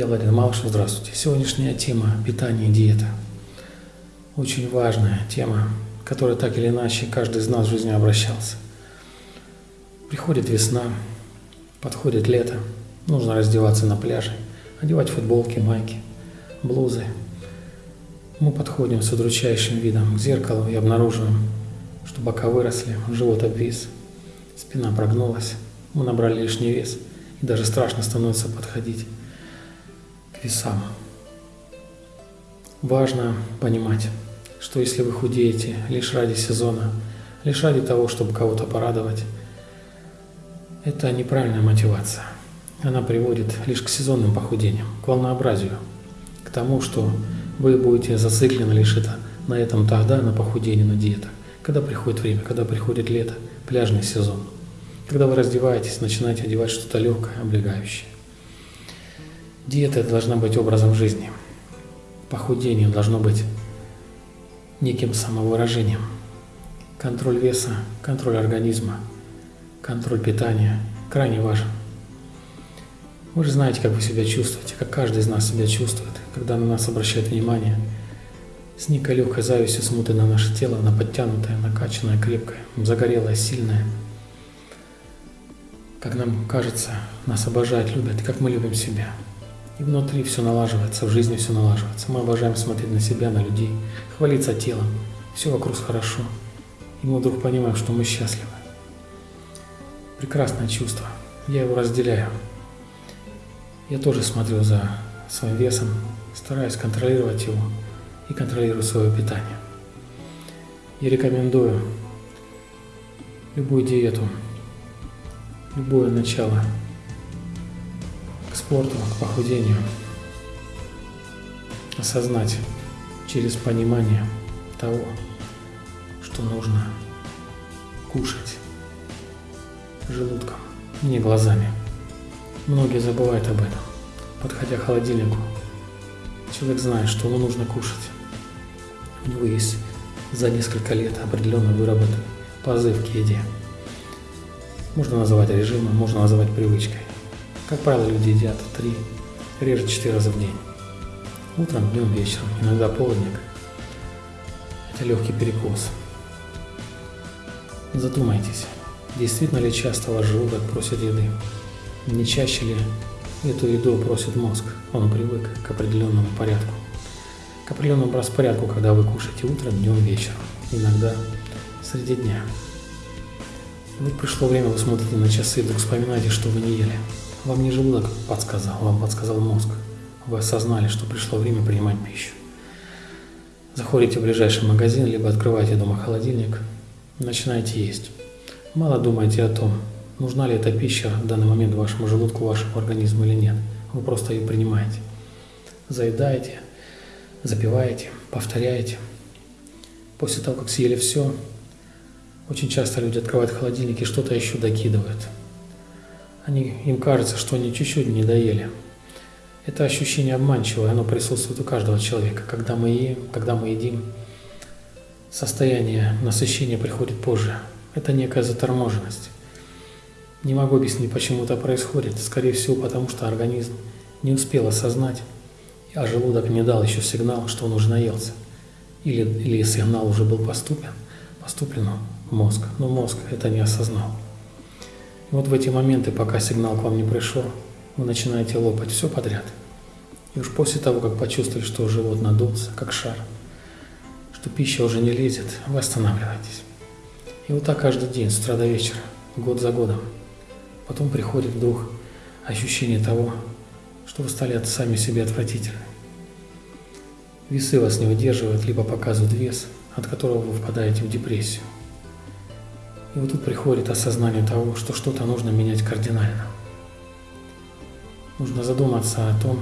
Я Владимир Малышев, здравствуйте. Сегодняшняя тема – питание и диета. Очень важная тема, которая так или иначе каждый из нас в жизни обращался. Приходит весна, подходит лето, нужно раздеваться на пляже, одевать футболки, майки, блузы. Мы подходим с удручающим видом к зеркалу и обнаруживаем, что бока выросли, живот обвис, спина прогнулась, мы набрали лишний вес, и даже страшно становится подходить весам. Важно понимать, что если вы худеете лишь ради сезона, лишь ради того, чтобы кого-то порадовать, это неправильная мотивация. Она приводит лишь к сезонным похудениям, к волнообразию, к тому, что вы будете зациклены лишь это, на этом тогда, на похудении, на диетах, когда приходит время, когда приходит лето, пляжный сезон, когда вы раздеваетесь, начинаете одевать что-то легкое, облегающее. Диета должна быть образом жизни. Похудение должно быть неким самовыражением. Контроль веса, контроль организма, контроль питания крайне важен. Вы же знаете, как вы себя чувствуете, как каждый из нас себя чувствует, когда на нас обращают внимание. С некой легкой завистью смотрит на наше тело, на подтянутое, накачанное, крепкое, загорелое, сильное. Как нам кажется, нас обожают, любят, как мы любим себя. И внутри все налаживается, в жизни все налаживается. Мы обожаем смотреть на себя, на людей, хвалиться телом. Все вокруг хорошо. И мы вдруг понимаем, что мы счастливы. Прекрасное чувство. Я его разделяю. Я тоже смотрю за своим весом, стараюсь контролировать его и контролирую свое питание. Я рекомендую любую диету, любое начало спорту, к похудению. Осознать через понимание того, что нужно кушать желудком, не глазами. Многие забывают об этом. Подходя к холодильнику, человек знает, что ему нужно кушать. У него есть за несколько лет определенно выработанный позыв к еде. Можно называть режимом, можно называть привычкой. Как правило, люди едят три, реже четыре раза в день. Утром, днем, вечером, иногда полдник. Это легкий перекус. Задумайтесь, действительно ли часто ваш желудок просит еды? Не чаще ли эту еду просит мозг? Он привык к определенному порядку. К определенному распорядку, когда вы кушаете утром, днем, вечером. Иногда среди дня. Вот пришло время, вы смотрите на часы и вдруг вспоминаете, что вы не ели. Вам не желудок подсказал, вам подсказал мозг. Вы осознали, что пришло время принимать пищу. Заходите в ближайший магазин, либо открываете дома холодильник, начинаете есть. Мало думайте о том, нужна ли эта пища в данный момент вашему желудку, вашему организму или нет. Вы просто ее принимаете. Заедаете, запиваете, повторяете. После того, как съели все, очень часто люди открывают холодильник и что-то еще докидывают – они, им кажется, что они чуть-чуть не доели. Это ощущение обманчивое, оно присутствует у каждого человека. Когда мы едим, когда мы едим, состояние насыщения приходит позже. Это некая заторможенность. Не могу объяснить, почему это происходит. Скорее всего, потому что организм не успел осознать, а желудок не дал еще сигнал, что он уже наелся. Или, или сигнал уже был поступлен, поступлен в мозг, но мозг это не осознал. Вот в эти моменты, пока сигнал к вам не пришел, вы начинаете лопать все подряд. И уж после того, как почувствовали, что живот надулся, как шар, что пища уже не лезет, вы останавливаетесь. И вот так каждый день, с утра до вечера, год за годом. Потом приходит вдруг ощущение того, что вы стали сами себе отвратительны. Весы вас не выдерживают, либо показывают вес, от которого вы впадаете в депрессию. И вот тут приходит осознание того, что что-то нужно менять кардинально. Нужно задуматься о том,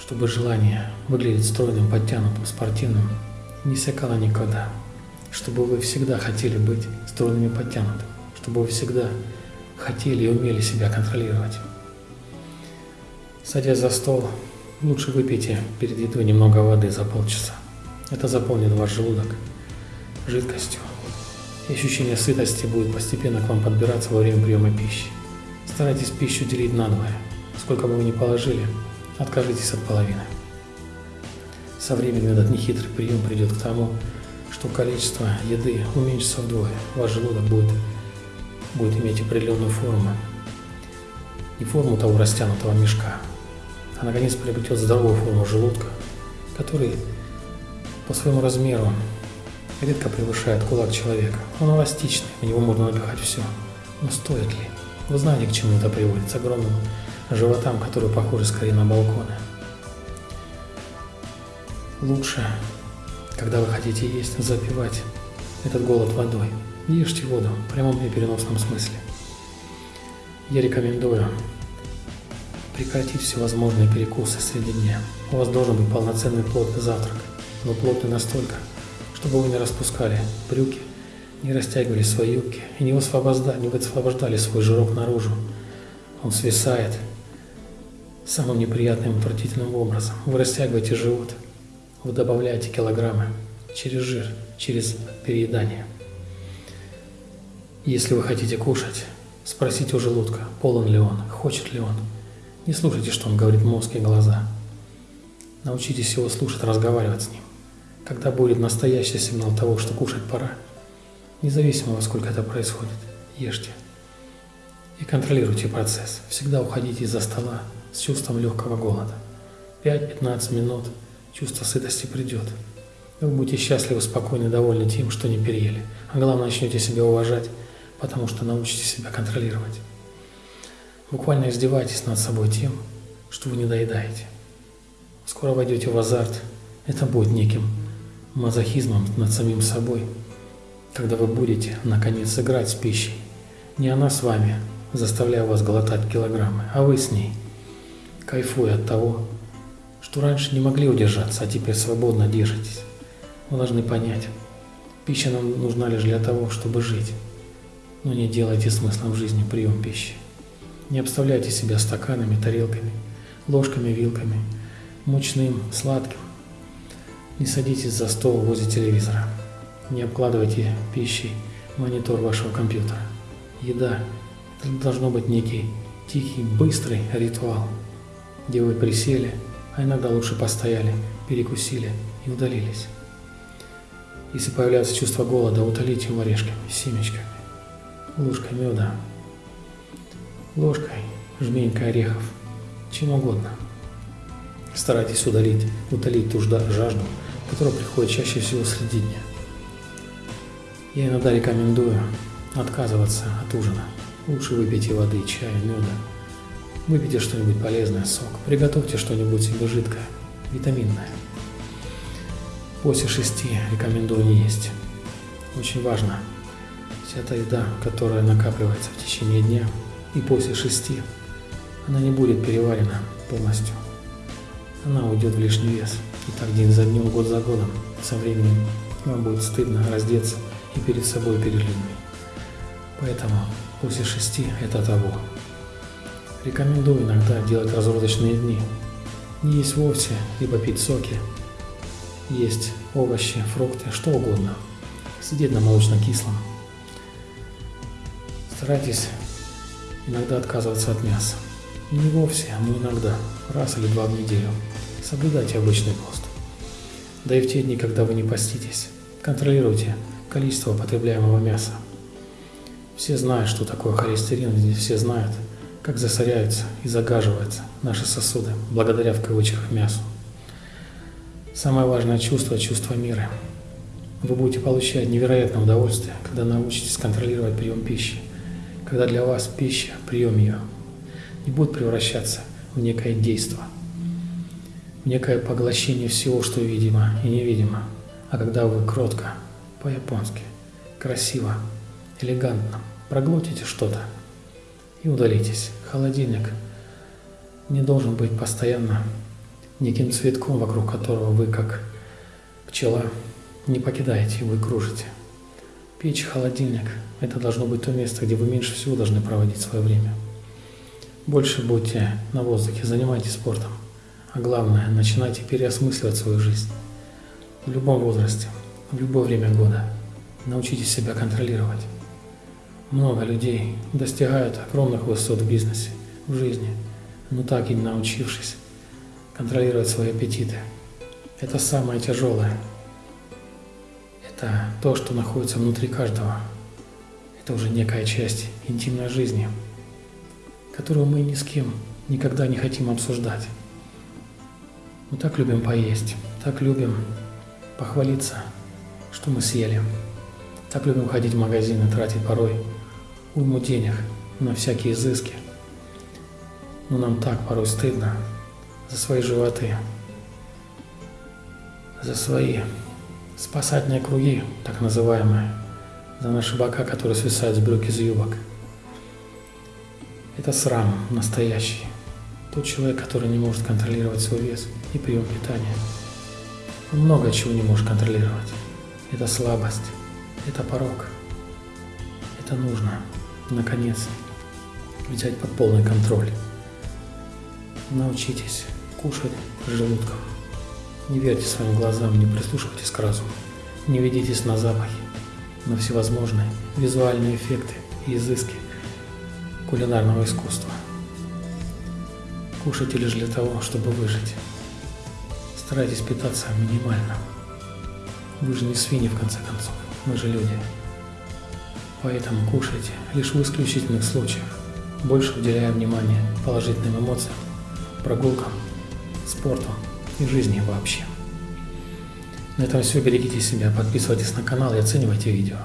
чтобы желание выглядеть стройным, подтянутым, спортивным не иссякало никогда. Чтобы вы всегда хотели быть стройным и подтянутым. Чтобы вы всегда хотели и умели себя контролировать. Садясь за стол, лучше выпейте перед едой немного воды за полчаса. Это заполнит ваш желудок жидкостью, и ощущение сытости будет постепенно к вам подбираться во время приема пищи. Старайтесь пищу делить надвое. Сколько бы вы ни положили, откажитесь от половины. Со временем этот нехитрый прием придет к тому, что количество еды уменьшится вдвое. Ваш желудок будет, будет иметь определенную форму. Не форму того растянутого мешка, а наконец приобретет здоровую форму желудка, который по своему размеру редко превышает кулак человека. Он эластичный, в него можно напихать все. Но стоит ли? Вы знаете, к чему это приводит? С огромным животам, которые похожи скорее на балконы. Лучше, когда вы хотите есть, запивать этот голод водой. Ешьте воду в прямом и переносном смысле. Я рекомендую прекратить всевозможные перекусы среди дня. У вас должен быть полноценный плотный завтрак, но плотный настолько, чтобы вы не распускали брюки, не растягивали свои юбки и не высвобождали, не высвобождали свой жирок наружу. Он свисает самым неприятным отвратительным образом. Вы растягиваете живот, вы добавляете килограммы через жир, через переедание. Если вы хотите кушать, спросите у желудка, полон ли он, хочет ли он. Не слушайте, что он говорит мозг и глаза. Научитесь его слушать, разговаривать с ним. Когда будет настоящий сигнал того, что кушать пора, независимо во сколько это происходит, ешьте. И контролируйте процесс. Всегда уходите из-за стола с чувством легкого голода. 5-15 минут чувство сытости придет. Вы будете счастливы, спокойны, довольны тем, что не переели. А главное, начнете себя уважать, потому что научитесь себя контролировать. Буквально издевайтесь над собой тем, что вы не доедаете. Скоро войдете в азарт. Это будет неким мазохизмом над самим собой, когда вы будете, наконец, играть с пищей. Не она с вами, заставляя вас глотать килограммы, а вы с ней, кайфуя от того, что раньше не могли удержаться, а теперь свободно держитесь. Вы должны понять, пища нам нужна лишь для того, чтобы жить. Но не делайте смыслом жизни прием пищи. Не обставляйте себя стаканами, тарелками, ложками, вилками, мучным, сладким, не садитесь за стол возле телевизора. Не обкладывайте пищей монитор вашего компьютера. Еда – это должно быть некий тихий, быстрый ритуал, где вы присели, а иногда лучше постояли, перекусили и удалились. Если появляется чувство голода, утолите его орешками, семечками, ложкой меда, ложкой жменькой орехов, чем угодно. Старайтесь удалить, утолить ту жажду, которая приходит чаще всего среди дня. Я иногда рекомендую отказываться от ужина. Лучше выпейте воды, чая, меда. Выпейте что-нибудь полезное, сок. Приготовьте что-нибудь себе жидкое, витаминное. После шести рекомендую не есть. Очень важно. Вся та еда, которая накапливается в течение дня и после шести, она не будет переварена полностью. Она уйдет в лишний вес. И так день за днем, год за годом. Со временем вам будет стыдно раздеться и перед собой, и перед людьми. Поэтому после шести это того. Рекомендую иногда делать разродочные дни. Не есть вовсе, либо пить соки. Есть овощи, фрукты, что угодно. Сидеть на молочно-кислом. Старайтесь иногда отказываться от мяса. Не вовсе, но иногда, раз или два в неделю. Соблюдайте обычный пост. Да и в те дни, когда вы не поститесь, контролируйте количество потребляемого мяса. Все знают, что такое холестерин, все знают, как засоряются и загаживаются наши сосуды, благодаря в кавычках мясу. Самое важное чувство – чувство мира. Вы будете получать невероятное удовольствие, когда научитесь контролировать прием пищи, когда для вас пища, прием ее, не будет превращаться в некое действие – некое поглощение всего, что видимо и невидимо. А когда вы кротко, по-японски, красиво, элегантно проглотите что-то и удалитесь. Холодильник не должен быть постоянно неким цветком, вокруг которого вы, как пчела, не покидаете, вы кружите. Печь, холодильник – это должно быть то место, где вы меньше всего должны проводить свое время. Больше будьте на воздухе, занимайтесь спортом. А главное, начинайте переосмысливать свою жизнь. В любом возрасте, в любое время года. Научитесь себя контролировать. Много людей достигают огромных высот в бизнесе, в жизни, но так и не научившись контролировать свои аппетиты. Это самое тяжелое. Это то, что находится внутри каждого. Это уже некая часть интимной жизни, которую мы ни с кем никогда не хотим обсуждать. Мы так любим поесть, так любим похвалиться, что мы съели. Так любим ходить в магазин и тратить порой уйму денег на всякие изыски. Но нам так порой стыдно за свои животы, за свои спасательные круги, так называемые, за наши бока, которые свисают с брюк из юбок. Это срам настоящий. Тот человек, который не может контролировать свой вес и прием питания. Много чего не может контролировать. Это слабость, это порог. Это нужно, наконец, взять под полный контроль. Научитесь кушать желудком. Не верьте своим глазам, не прислушивайтесь к разуму. Не ведитесь на запахи, на всевозможные визуальные эффекты и изыски кулинарного искусства. Кушайте лишь для того, чтобы выжить. Старайтесь питаться минимально. Вы же не свиньи, в конце концов. Мы же люди. Поэтому кушайте лишь в исключительных случаях, больше уделяя внимание положительным эмоциям, прогулкам, спорту и жизни вообще. На этом все. Берегите себя, подписывайтесь на канал и оценивайте видео.